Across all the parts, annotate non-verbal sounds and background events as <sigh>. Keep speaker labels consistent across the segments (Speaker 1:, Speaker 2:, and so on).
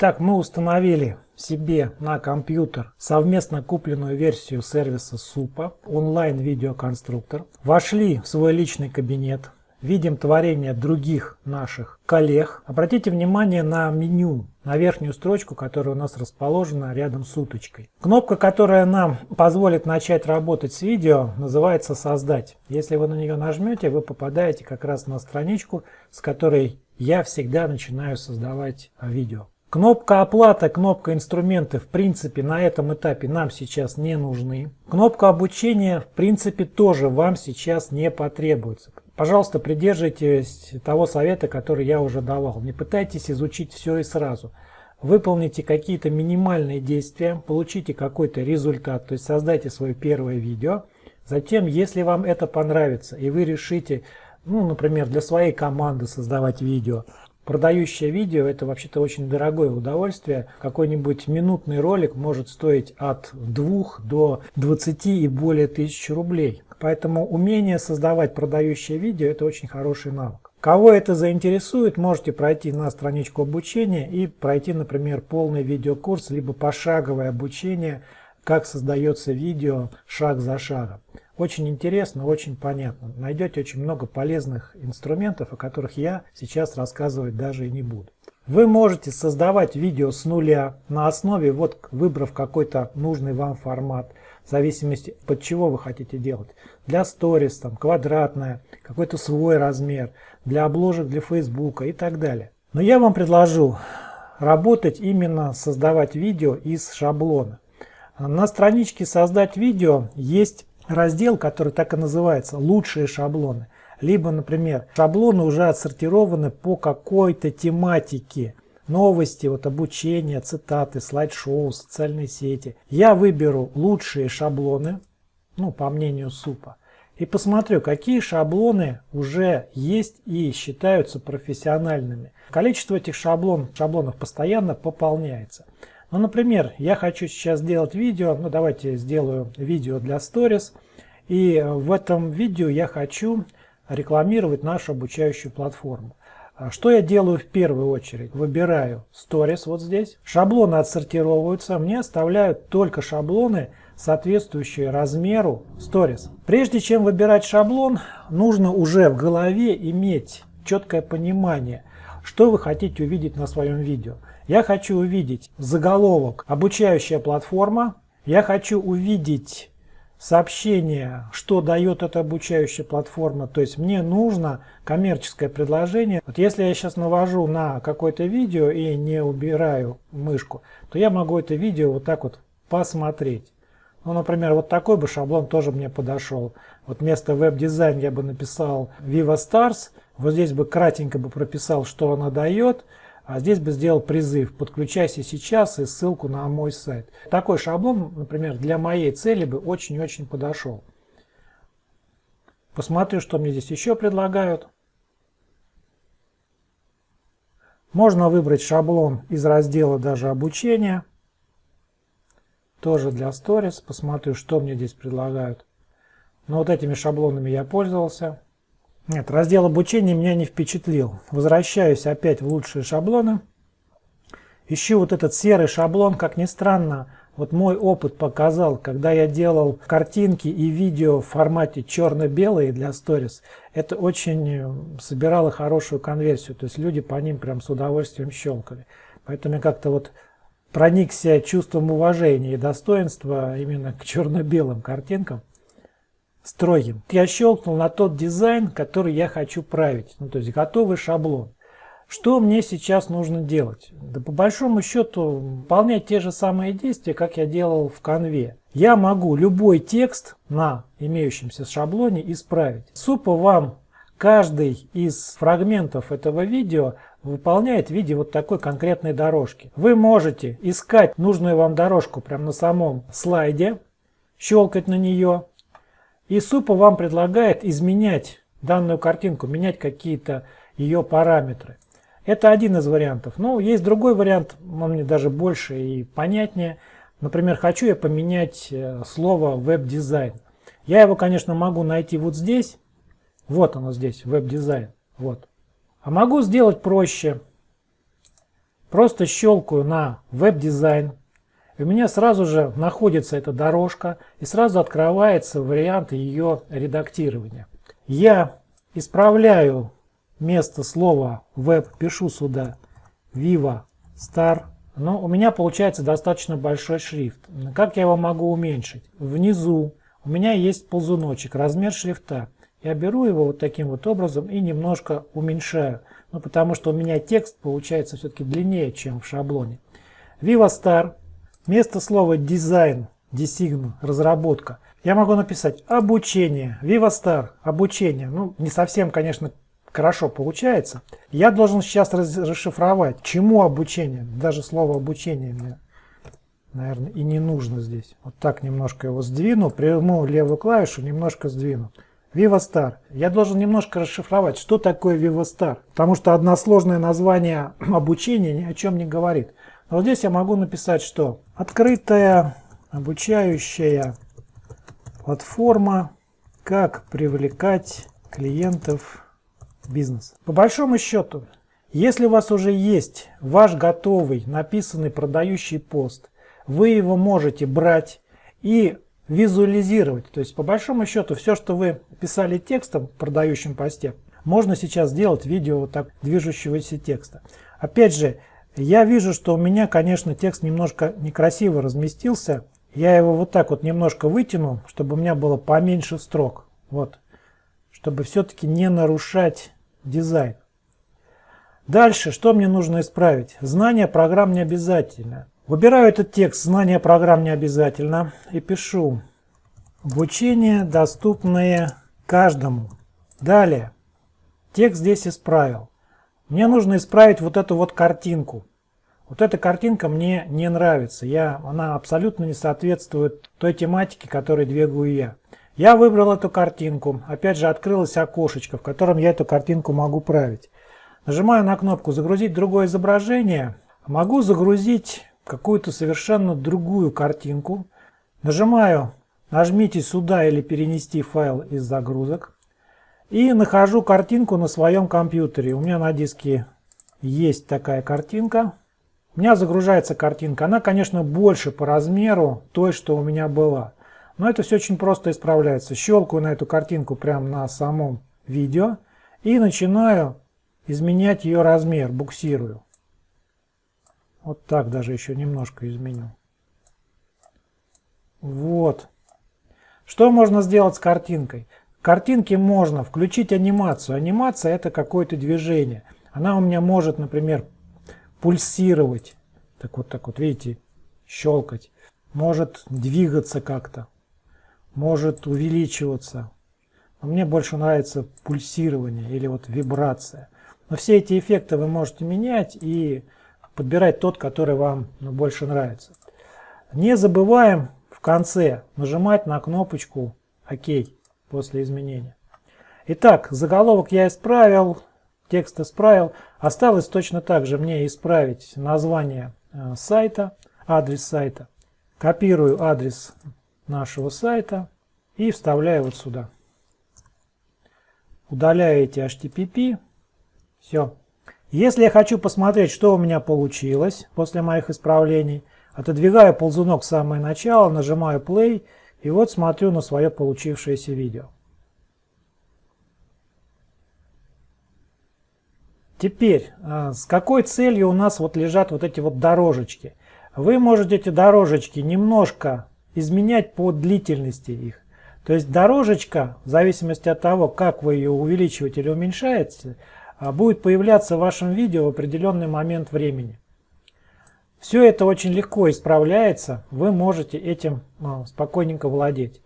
Speaker 1: Итак, мы установили себе на компьютер совместно купленную версию сервиса СУПа, онлайн-видеоконструктор. Вошли в свой личный кабинет, видим творение других наших коллег. Обратите внимание на меню, на верхнюю строчку, которая у нас расположена рядом с уточкой. Кнопка, которая нам позволит начать работать с видео, называется «Создать». Если вы на нее нажмете, вы попадаете как раз на страничку, с которой я всегда начинаю создавать видео. Кнопка оплата, кнопка инструменты в принципе на этом этапе нам сейчас не нужны. Кнопка обучения в принципе тоже вам сейчас не потребуется. Пожалуйста, придерживайтесь того совета, который я уже давал. Не пытайтесь изучить все и сразу. Выполните какие-то минимальные действия, получите какой-то результат, то есть создайте свое первое видео. Затем, если вам это понравится и вы решите, ну, например, для своей команды создавать видео, Продающее видео это вообще-то очень дорогое удовольствие. Какой-нибудь минутный ролик может стоить от 2 до 20 и более тысяч рублей. Поэтому умение создавать продающее видео это очень хороший навык. Кого это заинтересует, можете пройти на страничку обучения и пройти, например, полный видеокурс, либо пошаговое обучение, как создается видео шаг за шагом. Очень интересно, очень понятно. Найдете очень много полезных инструментов, о которых я сейчас рассказывать даже и не буду. Вы можете создавать видео с нуля на основе, вот выбрав какой-то нужный вам формат, в зависимости под чего вы хотите делать. Для сторис, там, квадратная, какой-то свой размер, для обложек для фейсбука и так далее. Но я вам предложу работать именно создавать видео из шаблона. На страничке «Создать видео» есть раздел, который так и называется «Лучшие шаблоны». Либо, например, шаблоны уже отсортированы по какой-то тематике. Новости, вот обучение, цитаты, слайд-шоу, социальные сети. Я выберу лучшие шаблоны, ну, по мнению СУПа, и посмотрю, какие шаблоны уже есть и считаются профессиональными. Количество этих шаблон, шаблонов постоянно пополняется. Ну, например, я хочу сейчас сделать видео, ну давайте сделаю видео для Stories, и в этом видео я хочу рекламировать нашу обучающую платформу. А что я делаю в первую очередь? Выбираю Stories вот здесь, шаблоны отсортировываются, мне оставляют только шаблоны, соответствующие размеру Stories. Прежде чем выбирать шаблон, нужно уже в голове иметь четкое понимание, что вы хотите увидеть на своем видео. Я хочу увидеть заголовок «Обучающая платформа». Я хочу увидеть сообщение, что дает эта обучающая платформа. То есть мне нужно коммерческое предложение. Вот если я сейчас навожу на какое-то видео и не убираю мышку, то я могу это видео вот так вот посмотреть. Ну, например, вот такой бы шаблон тоже мне подошел. Вот вместо веб-дизайн я бы написал Viva Stars. Вот здесь бы кратенько бы прописал, что она дает. А здесь бы сделал призыв «Подключайся сейчас» и ссылку на мой сайт. Такой шаблон, например, для моей цели бы очень-очень подошел. Посмотрю, что мне здесь еще предлагают. Можно выбрать шаблон из раздела даже обучения. Тоже для Stories. Посмотрю, что мне здесь предлагают. Но вот этими шаблонами я пользовался. Нет, раздел обучения меня не впечатлил. Возвращаюсь опять в лучшие шаблоны. Ищу вот этот серый шаблон, как ни странно, вот мой опыт показал, когда я делал картинки и видео в формате черно-белые для сторис, это очень э, собирало хорошую конверсию, то есть люди по ним прям с удовольствием щелкали. Поэтому я как-то вот проникся чувством уважения и достоинства именно к черно-белым картинкам строгим. Я щелкнул на тот дизайн, который я хочу править. Ну, то есть готовый шаблон. Что мне сейчас нужно делать? Да по большому счету выполнять те же самые действия, как я делал в конве. Я могу любой текст на имеющемся шаблоне исправить. Супа вам каждый из фрагментов этого видео выполняет в виде вот такой конкретной дорожки. Вы можете искать нужную вам дорожку прямо на самом слайде, щелкать на нее, и Супа вам предлагает изменять данную картинку, менять какие-то ее параметры. Это один из вариантов. Но есть другой вариант, он мне даже больше и понятнее. Например, хочу я поменять э, слово веб-дизайн. Я его, конечно, могу найти вот здесь. Вот оно здесь, веб-дизайн. Вот. А могу сделать проще. просто щелкаю на веб-дизайн, у меня сразу же находится эта дорожка и сразу открывается вариант ее редактирования. Я исправляю место слова web, пишу сюда Viva Star, но у меня получается достаточно большой шрифт. Как я его могу уменьшить? Внизу у меня есть ползуночек, размер шрифта. Я беру его вот таким вот образом и немножко уменьшаю. Ну, потому что у меня текст получается все-таки длиннее, чем в шаблоне. Viva Star. Вместо слова дизайн, design, разработка, я могу написать обучение, Viva Star, обучение. Ну, не совсем, конечно, хорошо получается. Я должен сейчас расшифровать, чему обучение. Даже слово обучение мне, наверное, и не нужно здесь. Вот так немножко его сдвину, приму левую клавишу, немножко сдвину. VivaStar. Я должен немножко расшифровать, что такое VivaStar. Потому что односложное название <clears throat> обучения ни о чем не говорит. Но вот здесь я могу написать, что открытая обучающая платформа, как привлекать клиентов в бизнес. По большому счету, если у вас уже есть ваш готовый, написанный продающий пост, вы его можете брать и визуализировать. То есть, по большому счету, все, что вы писали текстом в продающем посте, можно сейчас сделать видео вот так движущегося текста. Опять же, я вижу, что у меня, конечно, текст немножко некрасиво разместился. Я его вот так вот немножко вытяну, чтобы у меня было поменьше строк. Вот. Чтобы все-таки не нарушать дизайн. Дальше, что мне нужно исправить? Знание программ не обязательно. Выбираю этот текст «Знание программ не обязательно» и пишу «Обучение, доступное каждому». Далее. Текст здесь исправил. Мне нужно исправить вот эту вот картинку. Вот эта картинка мне не нравится. Я, она абсолютно не соответствует той тематике, которой двигаю я. Я выбрал эту картинку. Опять же открылось окошечко, в котором я эту картинку могу править. Нажимаю на кнопку «Загрузить другое изображение». Могу загрузить какую-то совершенно другую картинку. Нажимаю «Нажмите сюда» или «Перенести файл из загрузок». И нахожу картинку на своем компьютере. У меня на диске есть такая картинка. У меня загружается картинка. Она, конечно, больше по размеру той, что у меня была. Но это все очень просто исправляется. Щелкаю на эту картинку прямо на самом видео и начинаю изменять ее размер, буксирую. Вот так даже еще немножко изменю. Вот. Что можно сделать с картинкой? Картинке можно включить анимацию. Анимация это какое-то движение. Она у меня может, например, пульсировать. Так вот, так вот, видите, щелкать. Может двигаться как-то. Может увеличиваться. Но мне больше нравится пульсирование или вот вибрация. Но все эти эффекты вы можете менять и подбирать тот, который вам ну, больше нравится. Не забываем в конце нажимать на кнопочку ОК после изменения. Итак, заголовок я исправил, текст исправил. Осталось точно так же мне исправить название э, сайта, адрес сайта. Копирую адрес нашего сайта и вставляю вот сюда. Удаляю эти HTTP. Все. Если я хочу посмотреть, что у меня получилось после моих исправлений, отодвигаю ползунок в самое начало, нажимаю play и вот смотрю на свое получившееся видео. Теперь, а, с какой целью у нас вот лежат вот эти вот дорожечки? Вы можете эти дорожечки немножко изменять по длительности их. То есть дорожечка, в зависимости от того, как вы ее увеличиваете или уменьшаете, а, будет появляться в вашем видео в определенный момент времени. Все это очень легко исправляется, вы можете этим а, спокойненько владеть.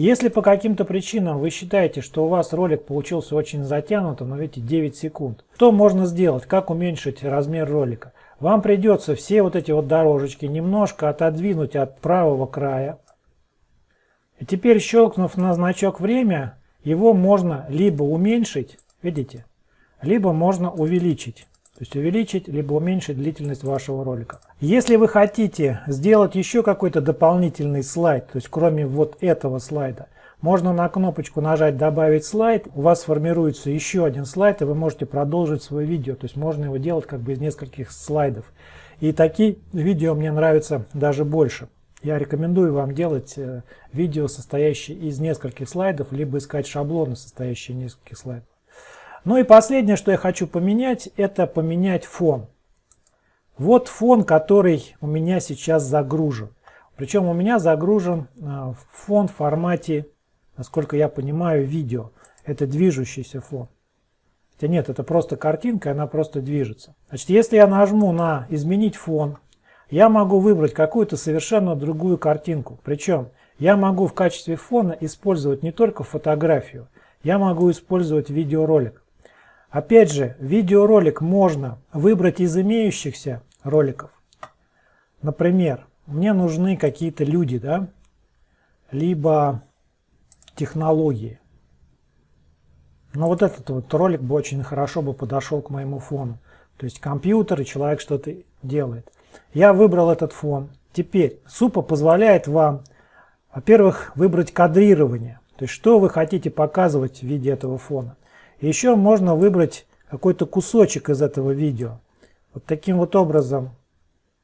Speaker 1: Если по каким-то причинам вы считаете, что у вас ролик получился очень затянутым, но видите 9 секунд, что можно сделать, как уменьшить размер ролика? Вам придется все вот эти вот дорожечки немножко отодвинуть от правого края. И теперь щелкнув на значок время, его можно либо уменьшить, видите, либо можно увеличить. То есть увеличить, либо уменьшить длительность вашего ролика. Если вы хотите сделать еще какой-то дополнительный слайд, то есть кроме вот этого слайда, Можно на кнопочку нажать «Добавить слайд», у вас сформируется еще один слайд, и вы можете продолжить свое видео. То есть можно его делать как бы из нескольких слайдов. И такие видео мне нравятся даже больше. Я рекомендую вам делать э, видео, состоящие из нескольких слайдов, либо искать шаблоны, состоящие из нескольких слайдов. Ну и последнее, что я хочу поменять, это поменять фон. Вот фон, который у меня сейчас загружен. Причем у меня загружен э, фон в формате, насколько я понимаю, видео. Это движущийся фон. Хотя нет, это просто картинка, она просто движется. Значит, если я нажму на «Изменить фон», я могу выбрать какую-то совершенно другую картинку. Причем я могу в качестве фона использовать не только фотографию, я могу использовать видеоролик. Опять же, видеоролик можно выбрать из имеющихся роликов. Например, мне нужны какие-то люди, да, либо технологии. Но вот этот вот ролик бы очень хорошо бы подошел к моему фону. То есть компьютер и человек что-то делает. Я выбрал этот фон. Теперь Супа позволяет вам, во-первых, выбрать кадрирование. То есть что вы хотите показывать в виде этого фона. Еще можно выбрать какой-то кусочек из этого видео. Вот таким вот образом,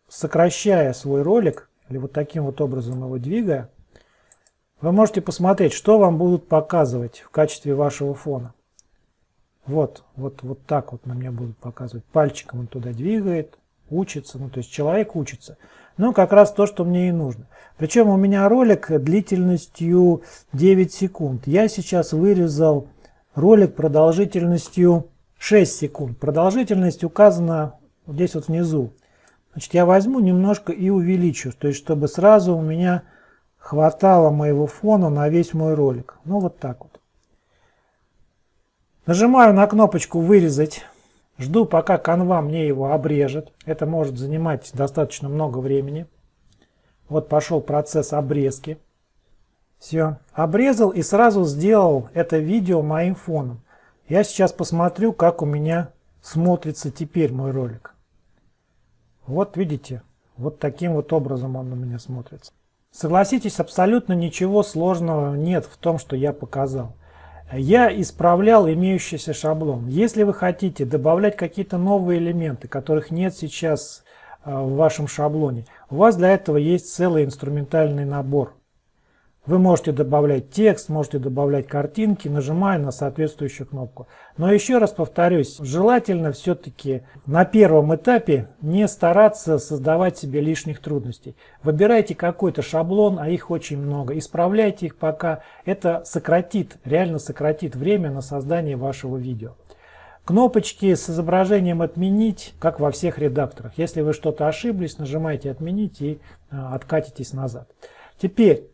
Speaker 1: сокращая свой ролик, или вот таким вот образом его двигая, вы можете посмотреть, что вам будут показывать в качестве вашего фона. Вот, вот, вот так вот на мне будут показывать. Пальчиком он туда двигает, учится, ну то есть человек учится. Ну как раз то, что мне и нужно. Причем у меня ролик длительностью 9 секунд. Я сейчас вырезал ролик продолжительностью 6 секунд. Продолжительность указана здесь вот внизу. Значит, я возьму немножко и увеличу, то есть чтобы сразу у меня хватало моего фона на весь мой ролик. Ну вот так вот. Нажимаю на кнопочку «Вырезать». Жду, пока канва мне его обрежет. Это может занимать достаточно много времени. Вот пошел процесс обрезки. Все, обрезал и сразу сделал это видео моим фоном. Я сейчас посмотрю, как у меня смотрится теперь мой ролик. Вот видите, вот таким вот образом он у меня смотрится. Согласитесь, абсолютно ничего сложного нет в том, что я показал я исправлял имеющийся шаблон. Если вы хотите добавлять какие-то новые элементы, которых нет сейчас э, в вашем шаблоне, у вас для этого есть целый инструментальный набор. Вы можете добавлять текст, можете добавлять картинки, нажимая на соответствующую кнопку. Но еще раз повторюсь, желательно все-таки на первом этапе не стараться создавать себе лишних трудностей. Выбирайте какой-то шаблон, а их очень много, исправляйте их пока. Это сократит, реально сократит время на создание вашего видео. Кнопочки с изображением «Отменить», как во всех редакторах. Если вы что-то ошиблись, нажимаете «Отменить» и э, откатитесь назад. Теперь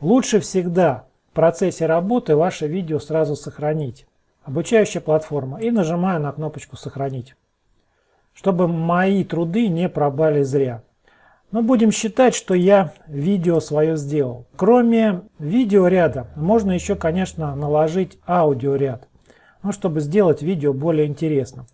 Speaker 1: Лучше всегда в процессе работы ваше видео сразу сохранить. Обучающая платформа. И нажимаю на кнопочку «Сохранить». Чтобы мои труды не пропали зря. Но будем считать, что я видео свое сделал. Кроме видеоряда, можно еще, конечно, наложить аудиоряд, ну, чтобы сделать видео более интересным.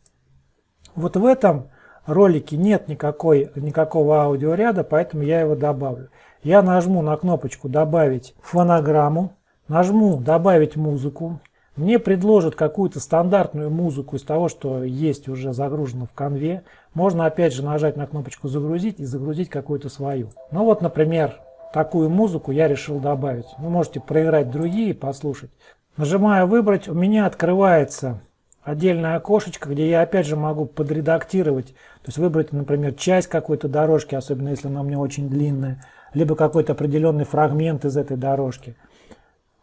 Speaker 1: Вот в этом ролике нет никакой, никакого аудиоряда, поэтому я его добавлю я нажму на кнопочку «Добавить фонограмму», нажму «Добавить музыку», мне предложат какую-то стандартную музыку из того, что есть уже загружено в конве. Можно опять же нажать на кнопочку «Загрузить» и загрузить какую-то свою. Ну вот, например, такую музыку я решил добавить. Вы можете проиграть другие послушать. Нажимаю «Выбрать», у меня открывается отдельное окошечко, где я опять же могу подредактировать, то есть выбрать, например, часть какой-то дорожки, особенно если она у меня очень длинная либо какой-то определенный фрагмент из этой дорожки.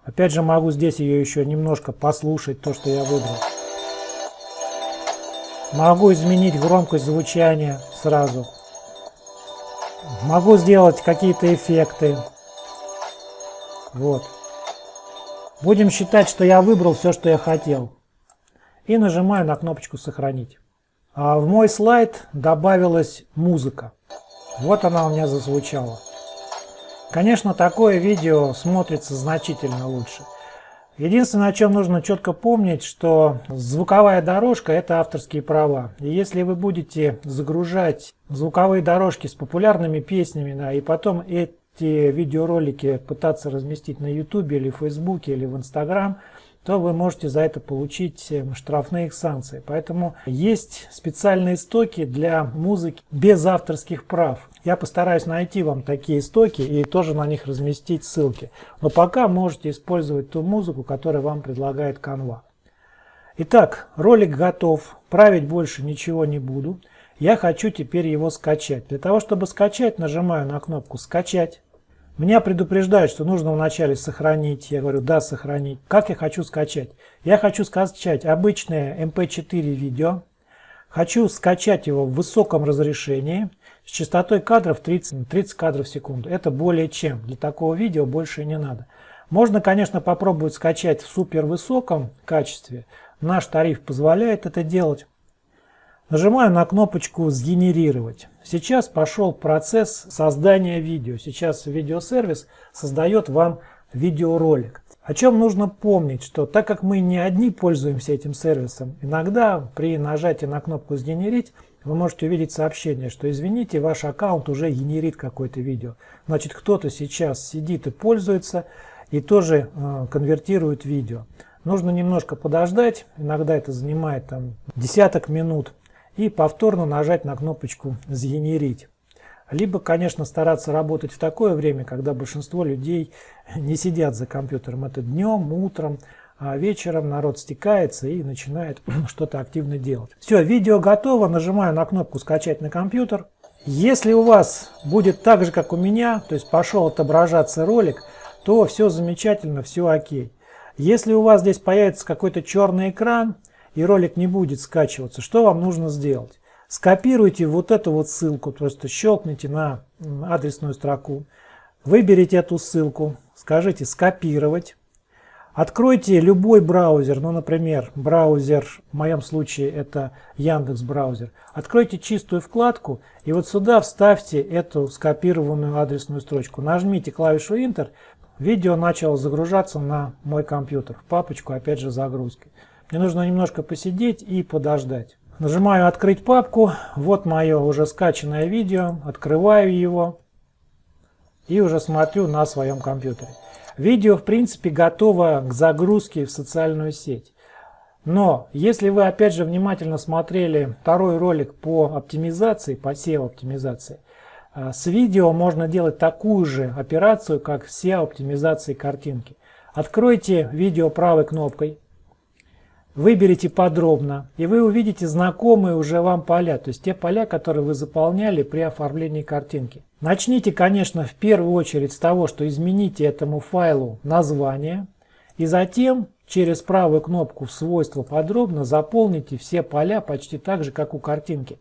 Speaker 1: Опять же могу здесь ее еще немножко послушать, то, что я выбрал. Могу изменить громкость звучания сразу. Могу сделать какие-то эффекты. Вот. Будем считать, что я выбрал все, что я хотел. И нажимаю на кнопочку «Сохранить». А в мой слайд добавилась музыка. Вот она у меня зазвучала. Конечно, такое видео смотрится значительно лучше. Единственное, о чем нужно четко помнить, что звуковая дорожка – это авторские права. И если вы будете загружать звуковые дорожки с популярными песнями, да, и потом эти видеоролики пытаться разместить на YouTube или Facebook или в Instagram, то вы можете за это получить э, штрафные санкции. Поэтому есть специальные стоки для музыки без авторских прав. Я постараюсь найти вам такие стоки и тоже на них разместить ссылки. Но пока можете использовать ту музыку, которую вам предлагает Canva. Итак, ролик готов. Править больше ничего не буду. Я хочу теперь его скачать. Для того, чтобы скачать, нажимаю на кнопку «Скачать». Меня предупреждают, что нужно вначале сохранить. Я говорю, да, сохранить. Как я хочу скачать? Я хочу скачать обычное MP4 эм видео. Хочу скачать его в высоком разрешении с частотой кадров 30, 30 кадров в секунду. Это более чем. Для такого видео больше не надо. Можно, конечно, попробовать скачать в супер высоком качестве. Наш тариф позволяет это делать. Нажимаю на кнопочку «Сгенерировать». Сейчас пошел процесс создания видео. Сейчас видеосервис создает вам видеоролик. О чем нужно помнить, что так как мы не одни пользуемся этим сервисом, иногда при нажатии на кнопку «Сгенерить» вы можете увидеть сообщение, что извините, ваш аккаунт уже генерит какое-то видео. Значит, кто-то сейчас сидит и пользуется и тоже э, конвертирует видео. Нужно немножко подождать, иногда это занимает там десяток минут и повторно нажать на кнопочку «Сгенерить». Либо, конечно, стараться работать в такое время, когда большинство людей не сидят за компьютером. Это днем, утром, а вечером народ стекается и начинает <clears throat> что-то активно делать. Все, видео готово. Нажимаю на кнопку «Скачать на компьютер». Если у вас будет так же, как у меня, то есть пошел отображаться ролик, то все замечательно, все окей. Если у вас здесь появится какой-то черный экран, и ролик не будет скачиваться, что вам нужно сделать? Скопируйте вот эту вот ссылку, просто щелкните на адресную строку, выберите эту ссылку, скажите «Скопировать», Откройте любой браузер, ну, например, браузер, в моем случае это Яндекс браузер. Откройте чистую вкладку и вот сюда вставьте эту скопированную адресную строчку. Нажмите клавишу Enter, видео начало загружаться на мой компьютер, в папочку, опять же, загрузки. Мне нужно немножко посидеть и подождать. Нажимаю «Открыть папку». Вот мое уже скачанное видео. Открываю его и уже смотрю на своем компьютере. Видео, в принципе, готово к загрузке в социальную сеть. Но если вы, опять же, внимательно смотрели второй ролик по оптимизации, по SEO-оптимизации, э, с видео можно делать такую же операцию, как SEO-оптимизации картинки. Откройте видео правой кнопкой, Выберите подробно, и вы увидите знакомые уже вам поля, то есть те поля, которые вы заполняли при оформлении картинки. Начните, конечно, в первую очередь с того, что измените этому файлу название, и затем через правую кнопку в свойства подробно заполните все поля почти так же, как у картинки.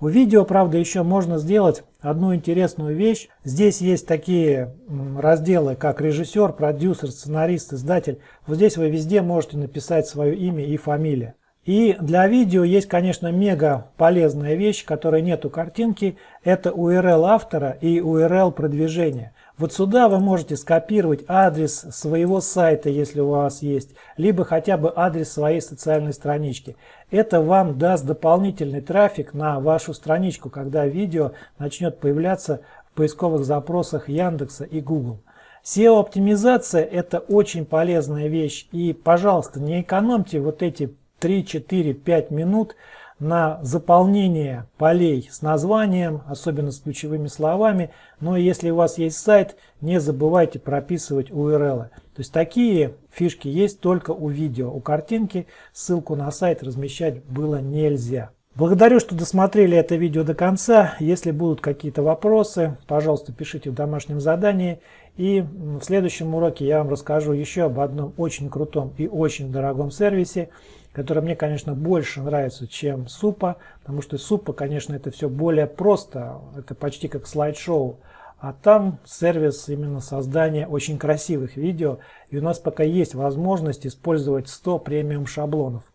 Speaker 1: У видео, правда, еще можно сделать одну интересную вещь. Здесь есть такие разделы, как режиссер, продюсер, сценарист, издатель. Вот здесь вы везде можете написать свое имя и фамилия. И для видео есть, конечно, мега полезная вещь, которой нет у картинки. Это URL автора и URL продвижения. Вот сюда вы можете скопировать адрес своего сайта, если у вас есть, либо хотя бы адрес своей социальной странички. Это вам даст дополнительный трафик на вашу страничку, когда видео начнет появляться в поисковых запросах Яндекса и Google. SEO-оптимизация – это очень полезная вещь. И, пожалуйста, не экономьте вот эти 3, 4, 5 минут на заполнение полей с названием, особенно с ключевыми словами. Но если у вас есть сайт, не забывайте прописывать URL. То есть такие фишки есть только у видео. У картинки ссылку на сайт размещать было нельзя. Благодарю, что досмотрели это видео до конца. Если будут какие-то вопросы, пожалуйста, пишите в домашнем задании. И в следующем уроке я вам расскажу еще об одном очень крутом и очень дорогом сервисе, который мне, конечно, больше нравится, чем Супа, потому что Супа, конечно, это все более просто, это почти как слайд-шоу. А там сервис именно создания очень красивых видео. И у нас пока есть возможность использовать 100 премиум шаблонов.